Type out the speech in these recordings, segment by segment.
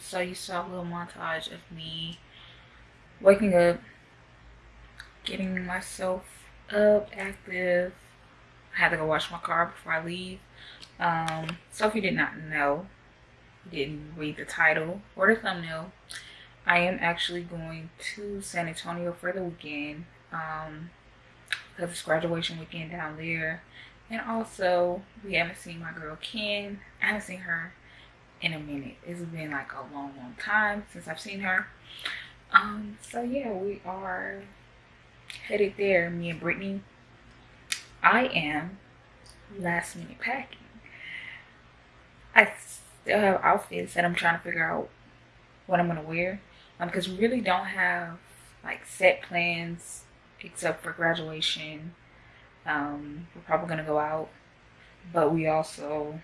So you saw a little montage of me waking up, getting myself up, active. I had to go wash my car before I leave. Um, so if you did not know, didn't read the title or the thumbnail, I am actually going to San Antonio for the weekend. Um, because it's graduation weekend down there. And also, we haven't seen my girl Ken. I haven't seen her in a minute. It's been like a long, long time since I've seen her. Um, so yeah, we are headed there, me and Brittany. I am last minute packing. I still have outfits that I'm trying to figure out what I'm gonna wear. Um, because we really don't have like set plans except for graduation. Um, we're probably gonna go out, but we also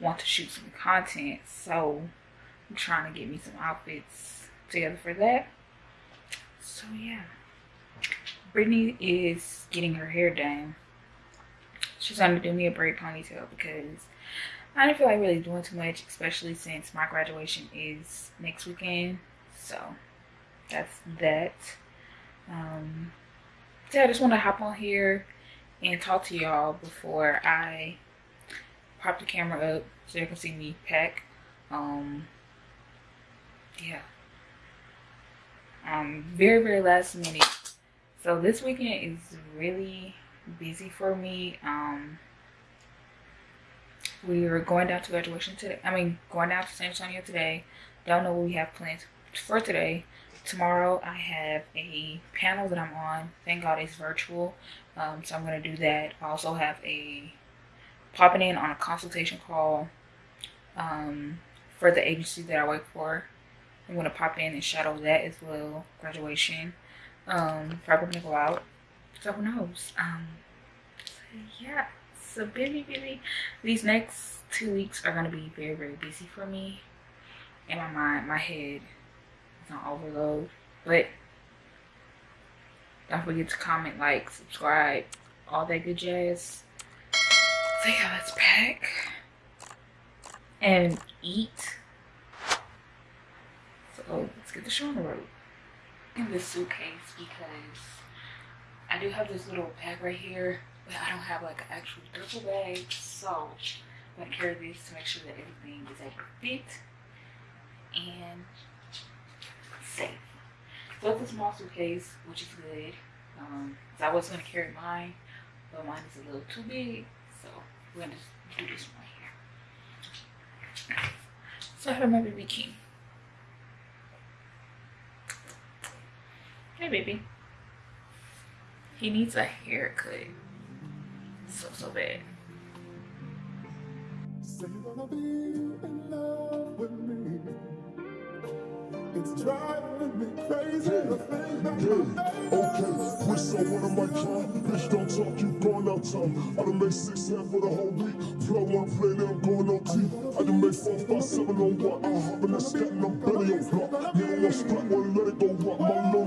want to shoot some content, so I'm trying to get me some outfits together for that. So yeah, Brittany is getting her hair done. She's gonna do me a braid ponytail because I don't feel like really doing too much, especially since my graduation is next weekend. So that's that. Um, so I just want to hop on here and talk to y'all before I pop the camera up so you can see me pack. Um, yeah. Um, very, very last minute. So this weekend is really busy for me. Um, we are going down to graduation today. I mean, going down to San Antonio today. Don't know what we have plans for today. Tomorrow I have a panel that I'm on. Thank God it's virtual. Um, so I'm going to do that. I also have a popping in on a consultation call um, for the agency that I work for. I'm going to pop in and shadow that as well. Graduation. Um, probably go out. So who knows? Um, so yeah. So busy, busy. These next two weeks are going to be very, very busy for me. In my mind, my head is on overload. But don't forget to comment, like, subscribe, all that good jazz. So yeah, let's pack and eat. So let's get the show on the road. In this suitcase because I do have this little bag right here, but I don't have like an actual duffel bag. So I'm gonna carry this to make sure that everything is to fit and safe. So it's a small suitcase, which is good. Um, so I was gonna carry mine, but mine is a little too big. So we're gonna do this one here. So I have my baby king. Hey baby. He needs a haircut. So so bad. It's driving me crazy. Okay, we so what am I trying? Bitch, don't talk, you going out time. I done made six hands for the whole week. Flow wanna play, then I'm going OT. I done made four, five, seven on what? I hop in that scat and I'm belly on block. Nigga want split, wanna let it go rock. My little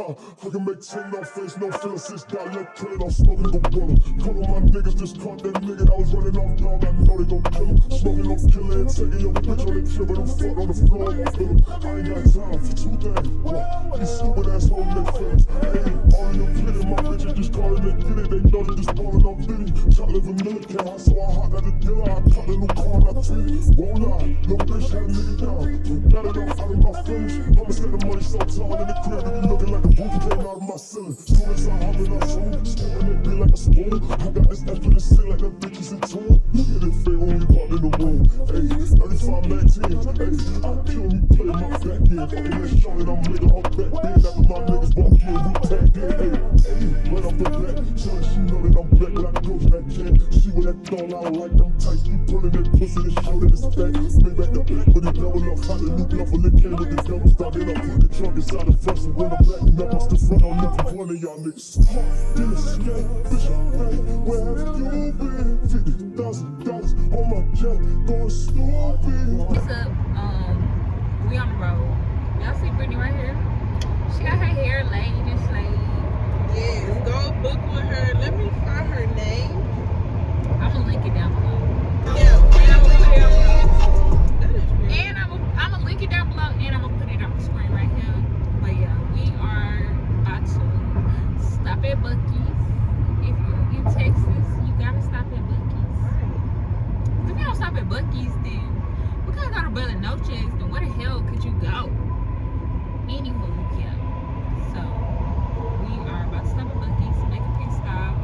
I can make ten, no face, no feelings. Six dialect, kill it, I'm smoking the brother. Of my niggas just caught that nigga that was running off dog. I know they gon' kill him. Smoking no killer and taking your bitch on the trip, but I'm fucked on the floor. I ain't got time for two things. These stupid ass hoes they friends. Hey, all of them kidding my they know they just balling on to live a military, so I hop out the dealer. I cut a new car, I treat it. Won't lie, no bitch had a nigga down. It off out my feelings. I'ma spend the money so tall in the crib. It be looking like a booty came out of my ceiling. Soon as I hop in my phone, scooping it be like a spoon. I got this in the ceiling like them bitches in tune. Look at it Hot and new bluff on the can with the double stop. Then I put the trunk inside the front. So when I'm backing up, I still front on lip for one of y'all niggas. Then a skate, bitch, I'm back. Where have you been? Fifty thousand dollars on my jet, going stupid. What's up? Um, we on the road. Y'all see Brittany right here? She got her hair laid and slayed. Yes, go book with her. Let me find her name. I'm gonna link it down below. Yeah, link it down below and I'm gonna put it on the screen right here. But yeah, we are about to stop at Buc-ee's. If you're in Texas, you gotta stop at Buc-ee's. If you don't stop at Buc-ee's, then we gotta go to Bella Noches. Then where the hell could you go? Anywho, yeah. So we are about to stop at Buc-ee's, make a pit stop,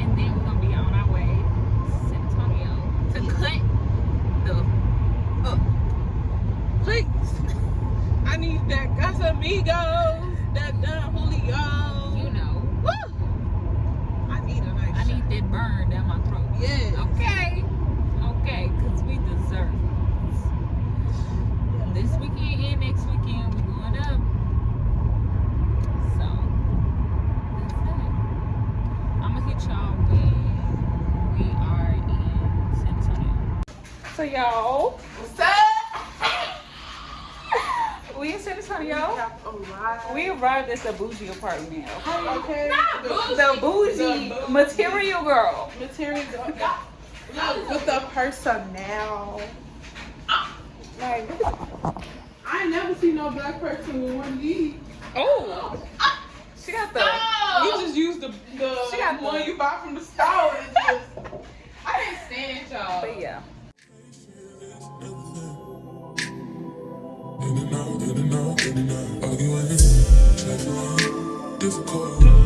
and then we're gonna be on our way to San Antonio to cut the up. Please. I need that Casamigos, that Don Julio. You know, Woo! I need a nice I need shot. that burn down my throat. Yes. Okay. Okay, because we deserve it. This weekend and next weekend, we're going up. So, that's it. I'm going to hit y'all when we are in San Antonio. So, y'all, What's up? We in San Antonio. Alright. We arrived at the bougie apartment. Okay. Okay. The bougie The material girl. material. Look, with the personnel. Like, I ain't never seen no black person with one of these. Oh, ah. she got the. You just used the, the She got one the- you buy from the store. Just, I didn't stand y'all. But yeah. Out, in and. Arguing, checking, difficult.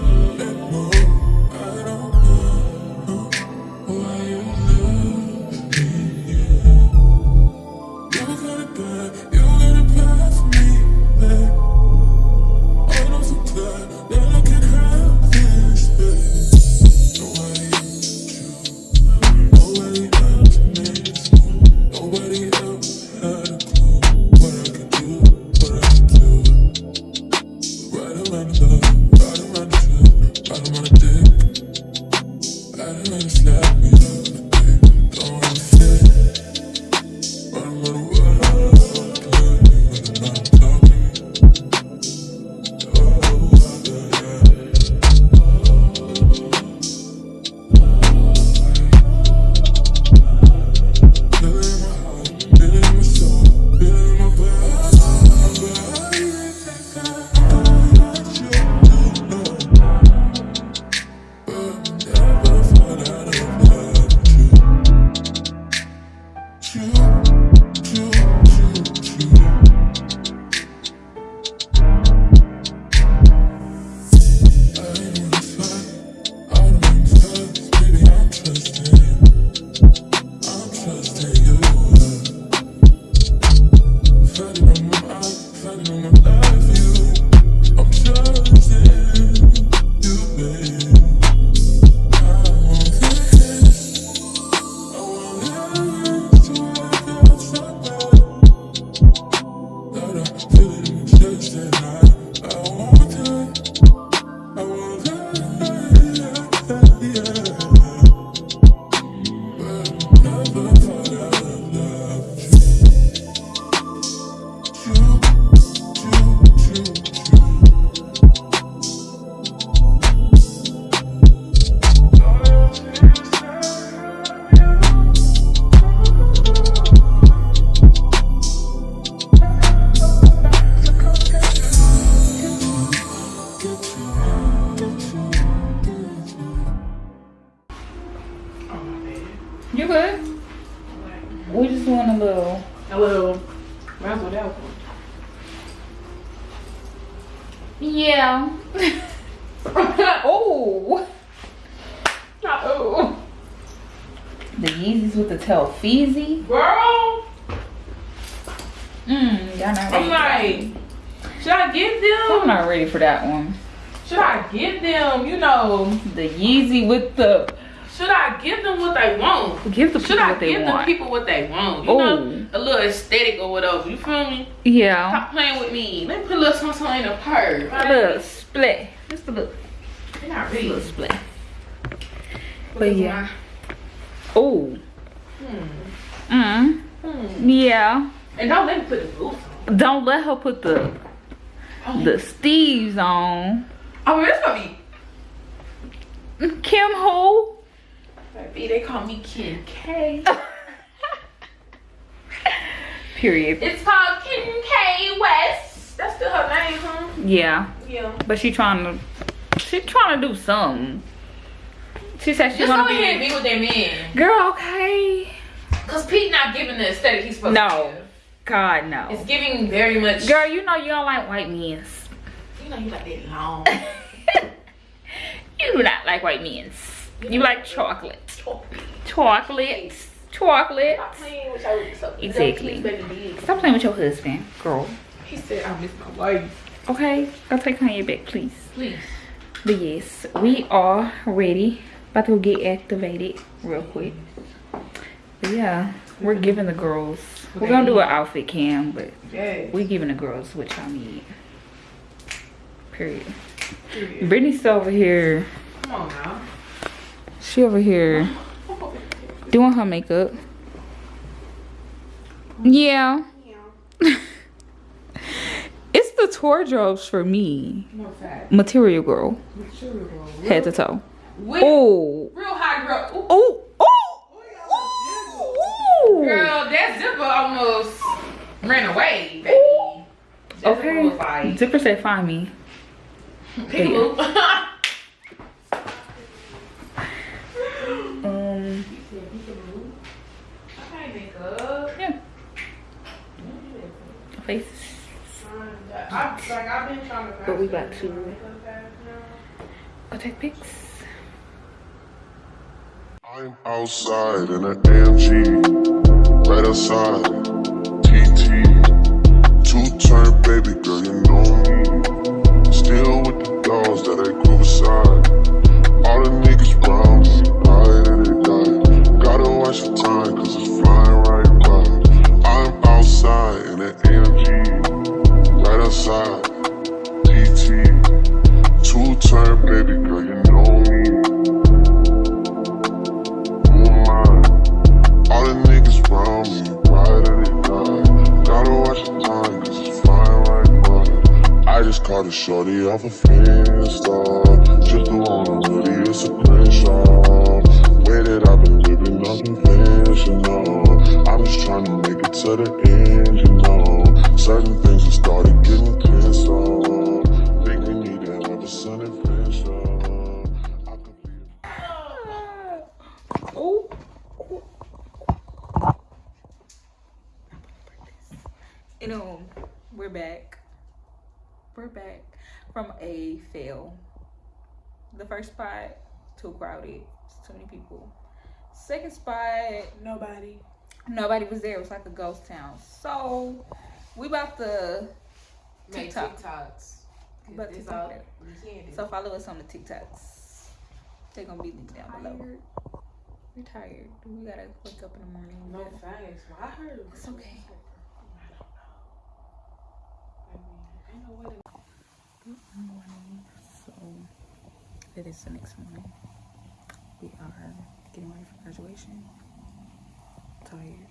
You good? We just want a little. A little. Might as well that. Yeah. Oh. oh. Oh. The Yeezys with the Telfeezy. Girl, Mmm, y'all not ready. I'm like, should I get them? I'm not ready for that one. Should I get them, you know, The Yeezy with the should I give them what they want? give the Should people I what they give them want. people what they want? You Oh. know, a little aesthetic or whatever. You feel me? Yeah. Stop playing with me. Let me put a little something in the purse. A little split. Just a little, not a little split. But yeah. Oh. Mm. Hmm. Yeah. And don't let me put the boots on. Don't let her put the the Steves on. Oh, this gonna be. Kim who? Baby, they call me Kim K. Period. It's called Kim K West. That's still her name, huh? Yeah. Yeah. But she trying to she trying to do something. She said she Just wanna ahead and be be with that man. Girl, okay. Cause Pete not giving the aesthetic he's supposed No. to give. God no. It's giving very much. Girl, you know you don't like white men. You know you like that long. you do not like white men. You like chocolate. Chocolate. Chocolate. playing with your so- Exactly. Stop playing with your husband, girl. He said I miss my wife. Okay? Go take Kanye back, please. Please. But yes, we are ready. About to get activated real quick. But yeah, we're giving the girls. We're gonna do an outfit cam, but we're giving the girls what y'all need. Period. Brittany's over here. Come on now. She over here doing her makeup. Yeah. it's the tour drops for me. No fat. Material girl, head to toe. Oh. real high girl. Ooh. Oh. Oh. Ooh. Girl, that zipper almost ran away, baby. Okay. Zipper said find me. Um. Okay, makeup. Yeah. Face. I, like, I've been trying to But we about to go take pics. I'm outside in an AMG, right outside. TT, two turn baby girl, you know me. Still with the dogs that I shorty off from a fail. The first spot, too crowded. It's too many people. Second spot, Nobody. nobody was there. It was like a ghost town. So we about to Make TikTok. TikToks. But It's TikTok all that. can do. So follow us on the TikToks. They're gonna be linked down below. We're tired. We gotta wake up in the morning. No facts. Well, I heard it. It's okay. I don't know. I mean, ain't no way to morning. So it is the next morning. We are getting ready for graduation. Tired.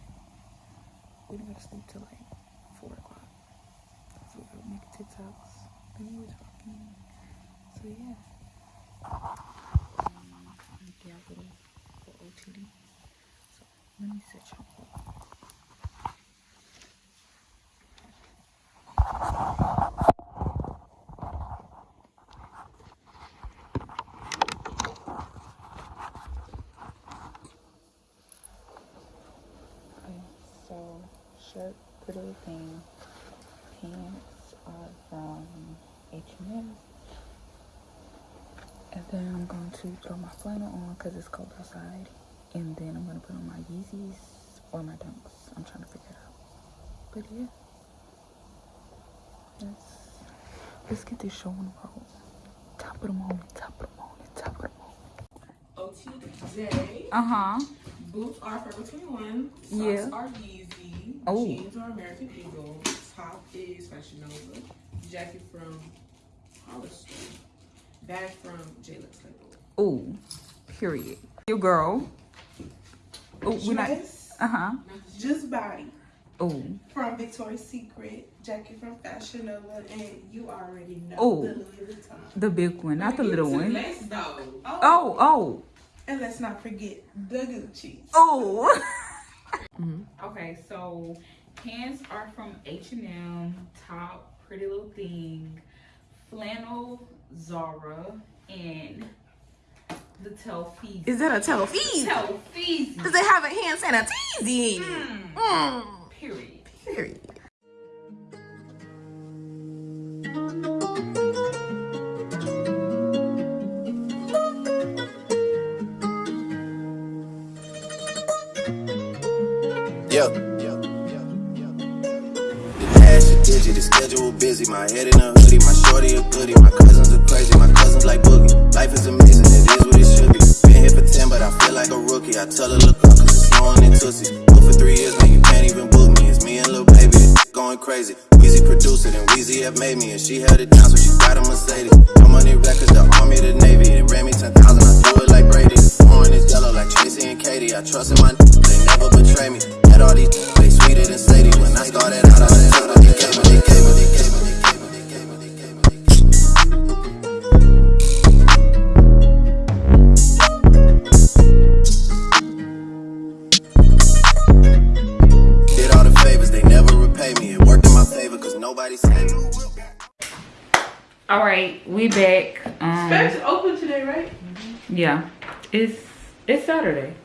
We didn't go to sleep till like four o'clock. So we were making TikToks. Then we were talking. So yeah. Um, little for OTD. So let me set y'all up. Shirt, pretty thing. Pants are from H&M. And then I'm going to throw my flannel on because it's cold outside. And then I'm going to put on my Yeezys or my Dunks. I'm trying to figure it out. But yeah. Let's, let's get this show on the road. Top of the moment, top of the moment, top of the moment. OTJ. Uh-huh. Boots are Forever 21. Socks Yeah. are Yeezy. Oh. Jeans are American Eagle. Top is Fashion Nova. Jacket from Hollister. Bag from J. Lex Label. Ooh, period. Your girl. Ooh, we not. Dress, Uh-huh. Just Body. Oh. From Victoria's Secret. Jacket from Fashion Nova. And you already know Oh. the Louis Vuitton. The big one, not the little one. Let's though. Oh, oh, And let's not forget the Gucci. oh. Okay, so pants are from H&M, top Pretty Little Thing, flannel Zara, and the Telfeezy. Is that a Telfeezy? Telfeezy, Does it have a hand sanitizer in it? Mm. period. Period. Busy. My head in a hoodie, my shorty a goodie. My cousins are crazy, my cousins like boogie. Life is amazing, it is what it should be. Been here for 10, but I feel like a rookie. I tell her, look up, cause it's snowing in Tootsie. Booked for three years, man, you can't even book me. It's me and Lil Baby, going crazy. Weezy produced it, and Weezy have made me. And she held it down, so she got a Mercedes. No money records, the army, the navy. It ran me 10,000, I threw it like Brady. Pouring is yellow like Tracy and Katie. I trust in my they never betray me. Had all these they sweeter than Sadie. When I started out, I yeah, it's it's Saturday.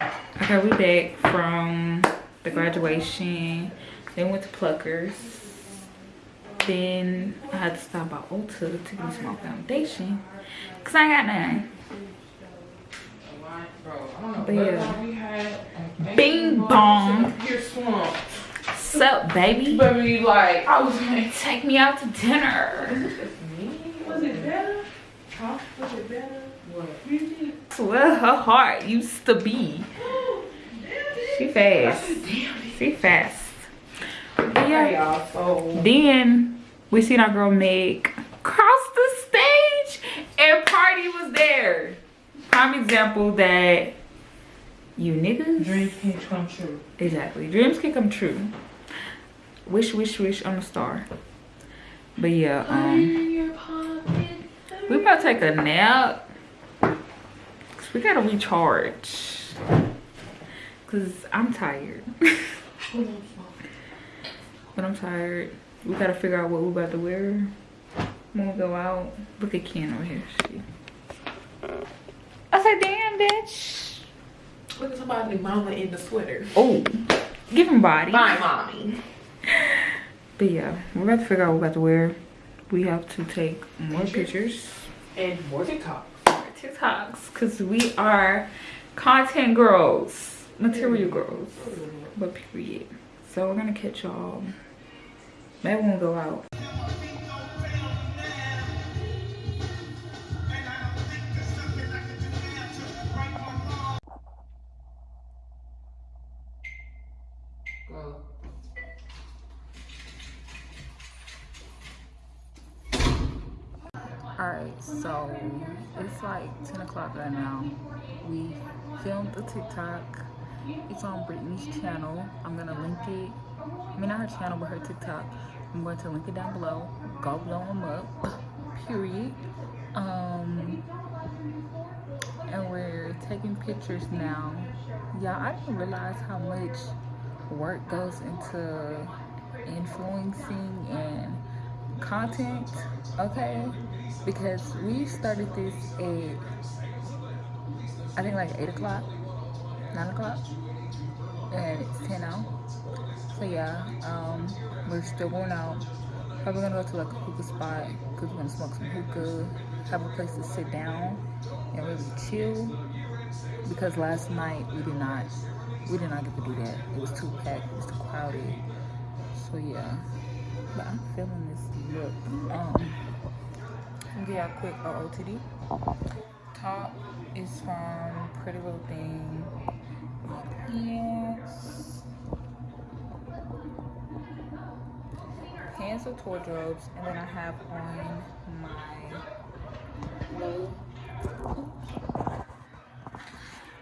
Okay, we back from the graduation. Then went to Pluckers. Then I had to stop by Ulta to get me some foundation. Cause I ain't got none. But yeah. Bing bong. Sup, baby? But like, I was like, Take me out to dinner. Was it better? Huh? Was it better? What? You did. That's where her heart used to be. She fast. She fast. But Yeah, yeah. So Then we seen our girl Meg cross the stage and Party was there. Prime example that you niggas. dreams can come true. Exactly. Dreams can come true. Wish, wish, wish on a star. But yeah, um, we about to take a nap. We gotta recharge. Cause I'm tired. but I'm tired. We gotta figure out what we're about to wear when we go out. Look at Ken over here. She. I said, damn, bitch. Look at somebody mama in the sweater. Oh, give him body. Bye, mommy. But yeah, we're about to figure out what we're about to wear. We have to take more pictures, And more TikTok. more TikToks, because we are content girls, material mm-hmm. girls, but period. So we're gonna catch y'all. Maybe we'll go out. Alright, so it's like 10 o'clock right now. We filmed the TikTok. It's on Brittany's channel. I'm gonna link it. I mean, not her channel, but her TikTok. I'm going to link it down below. Go blow them up. Period. Um, and we're taking pictures now. Yeah, I didn't realize how much work goes into influencing and content okay because we started this at i think like 8 o'clock 9 o'clock and it's 10 now. So yeah um we're still going out. Probably gonna go to like a hookah spot because we're gonna smoke some hookah have a place to sit down and really chill. Because last night we did not we did not get to do that. It was too packed it was too crowded. So yeah. But i'm feeling this look. Um a quick OOTD. Top is from Pretty Little Thing. Pants. Pants with wardrobes. And then I have on my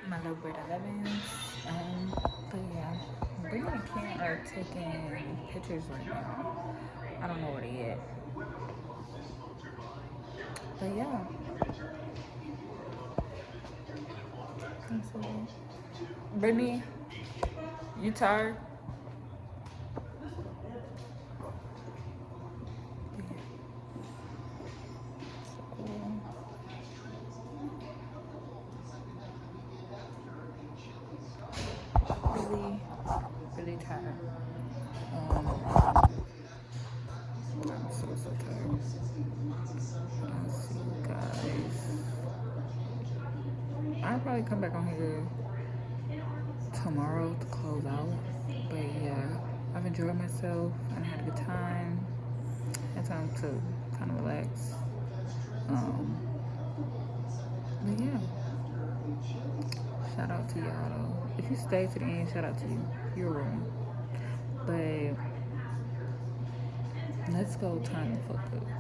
my Brit 11s. Um, but yeah, Brittany and Ken are taking pictures right now. I don't know where they at. But yeah. Brittany, you tired? Really, really tired. Um, I'm so, so tired. I'll see you guys. I'll probably come back on here tomorrow to close out. But yeah, I've enjoyed myself and had a good time. Had time to kind of relax. Um, but yeah, shout out to y'all though. If you stay to the end, shout out to you. You're wrong. But let's go turn the fuck up.